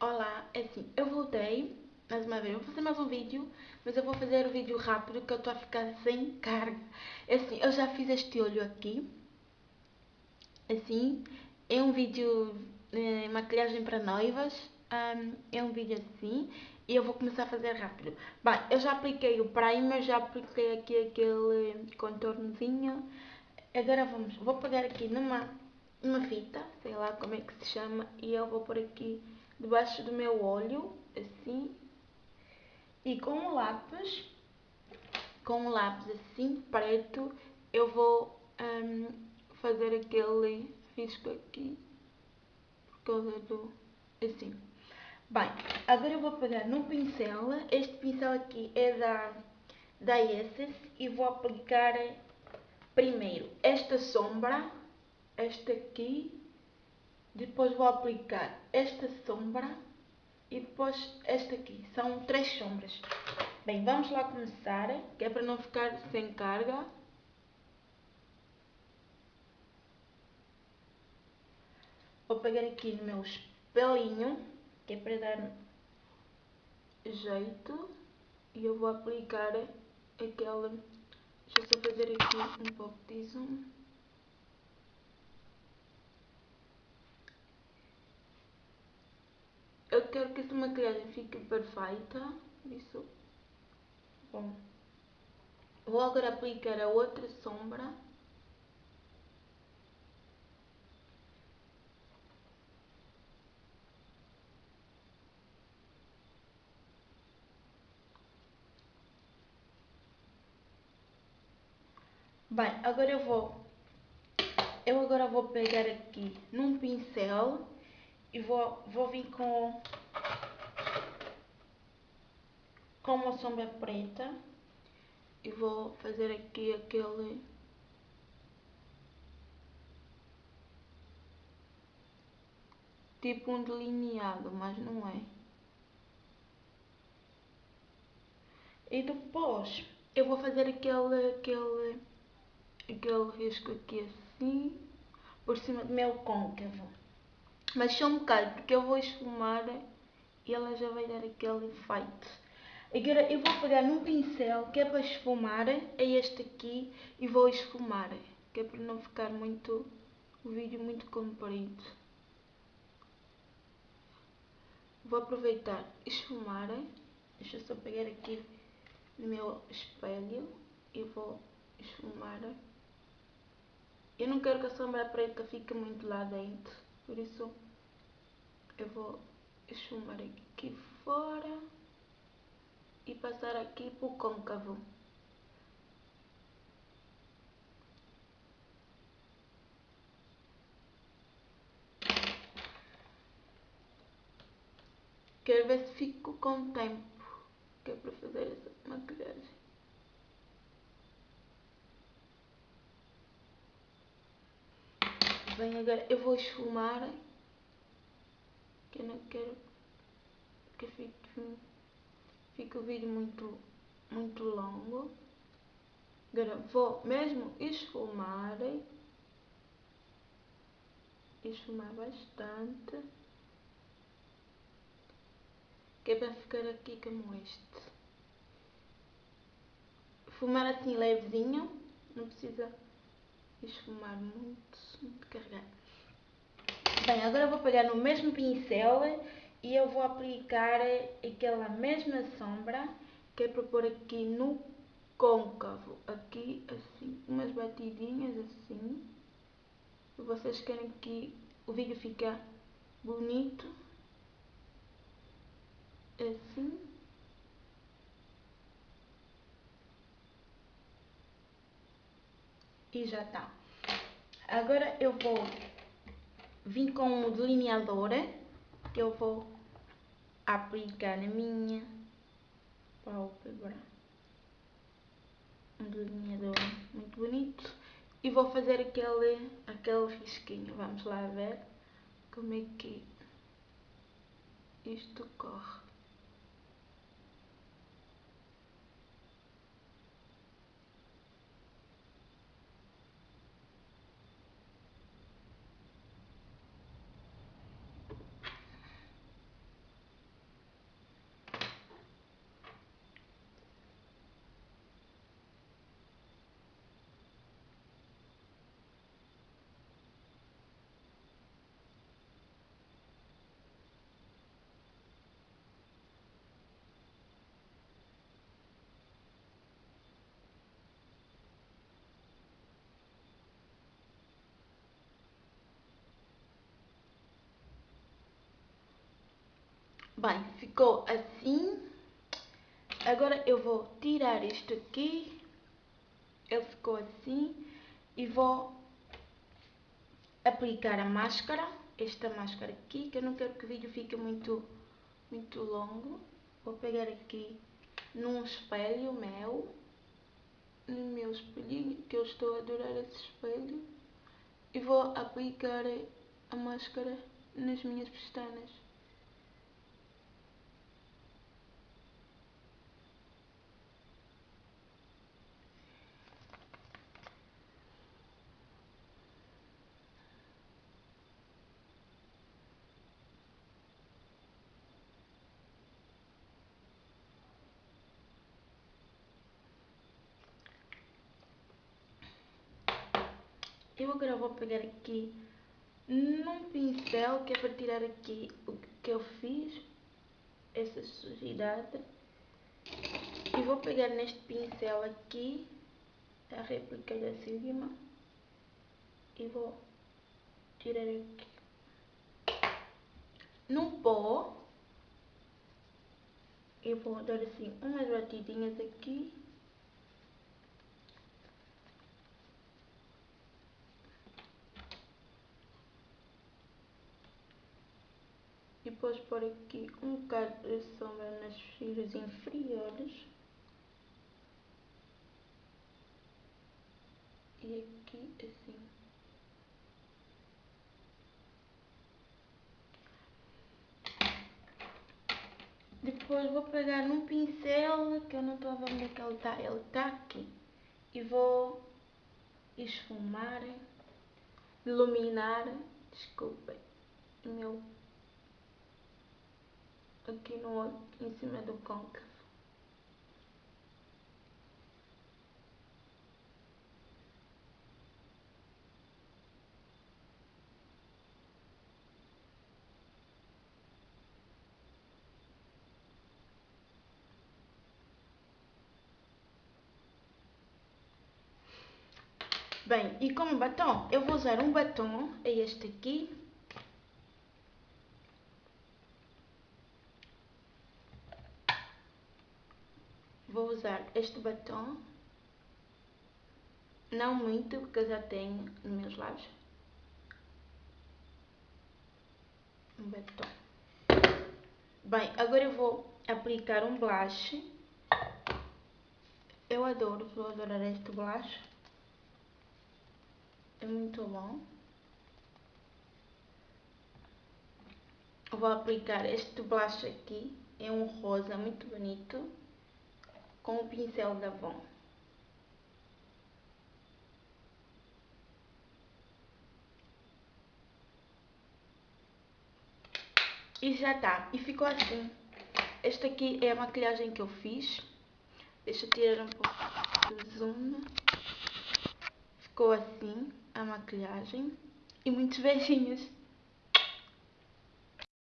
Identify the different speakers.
Speaker 1: Olá, é assim, eu voltei mais uma vez, vou fazer mais um vídeo, mas eu vou fazer o vídeo rápido que eu estou a ficar sem carga. É assim, eu já fiz este olho aqui, assim, é um vídeo de maquilhagem para noivas, um, é um vídeo assim, e eu vou começar a fazer rápido. Bem, eu já apliquei o primer, já apliquei aqui aquele contornozinho, agora vamos, vou pegar aqui numa, numa fita, sei lá como é que se chama, e eu vou pôr aqui debaixo do meu olho, assim, e com o lápis, com o lápis assim, preto, eu vou um, fazer aquele risco aqui, por causa do, assim. Bem, agora eu vou pegar num pincel, este pincel aqui é da, da Essence, e vou aplicar primeiro esta sombra, esta aqui, depois vou aplicar esta sombra e depois esta aqui. São três sombras. Bem, vamos lá começar, que é para não ficar sem carga. Vou pegar aqui no meu espelhinho, que é para dar jeito. E eu vou aplicar aquela... Deixa eu só fazer aqui um pouco de zoom. Eu quero que esta maquilhagem fique perfeita, isso. Bom, vou agora aplicar a outra sombra. Bem, agora eu vou, eu agora vou pegar aqui num pincel e vou, vou vir com, com uma sombra preta e vou fazer aqui aquele tipo um delineado, mas não é. E depois eu vou fazer aquele, aquele, aquele risco aqui assim, por cima do meu côncavo. Mas só um bocado, porque eu vou esfumar e ela já vai dar aquele efeito. Agora eu vou pegar num pincel que é para esfumar, é este aqui, e vou esfumar, que é para não ficar muito, o vídeo muito comprido. Vou aproveitar esfumar, deixa eu só pegar aqui no meu espelho e vou esfumar. Eu não quero que a sombra preta fique muito lá dentro, por isso eu vou esfumar aqui fora e passar aqui para o côncavo. Quero ver se fico com tempo, que é para fazer essa maquilhagem. Bem, agora eu vou esfumar que eu não quero que fique, fique o vídeo muito, muito longo. Agora vou mesmo esfumar, esfumar bastante, que é para ficar aqui como este. Fumar assim levezinho, não precisa esfumar muito. Bem, agora vou pegar no mesmo pincel e eu vou aplicar aquela mesma sombra que é para pôr aqui no côncavo, aqui assim, umas batidinhas assim. Se vocês querem que o vídeo fique bonito, assim. E já está. Agora eu vou vim com um delineador que eu vou aplicar na minha pálpebra. Um delineador muito bonito. E vou fazer aquele, aquele risquinho. Vamos lá ver como é que isto corre. Bem, ficou assim. Agora eu vou tirar isto aqui. Ele ficou assim. E vou aplicar a máscara. Esta máscara aqui, que eu não quero que o vídeo fique muito, muito longo. Vou pegar aqui num espelho meu. No meu espelhinho, que eu estou a adorar esse espelho. E vou aplicar a máscara nas minhas pestanas. Eu agora vou pegar aqui num pincel que é para tirar aqui o que eu fiz, essa sujidade. E vou pegar neste pincel aqui, a réplica da cima, e vou tirar aqui. Num pó, eu vou dar assim umas batidinhas aqui. Depois pôr aqui um bocado de sombra nas filas inferiores. E aqui assim. Depois vou pegar num pincel que eu não estou a ver onde é que ele está, ele está aqui. E vou esfumar, iluminar, desculpem, o meu aqui no, em cima do côncavo. Bem, e como batom, eu vou usar um batom, é este aqui, vou usar este batom. Não muito, porque eu já tenho nos meus lábios. Um batom. Bem, agora eu vou aplicar um blush. Eu adoro, vou adorar este blush. É muito bom. Vou aplicar este blush aqui. É um rosa muito bonito com o pincel da Avon. E já está. E ficou assim. Esta aqui é a maquilhagem que eu fiz. Deixa eu tirar um pouco do zoom. Ficou assim a maquilhagem. E muitos beijinhos.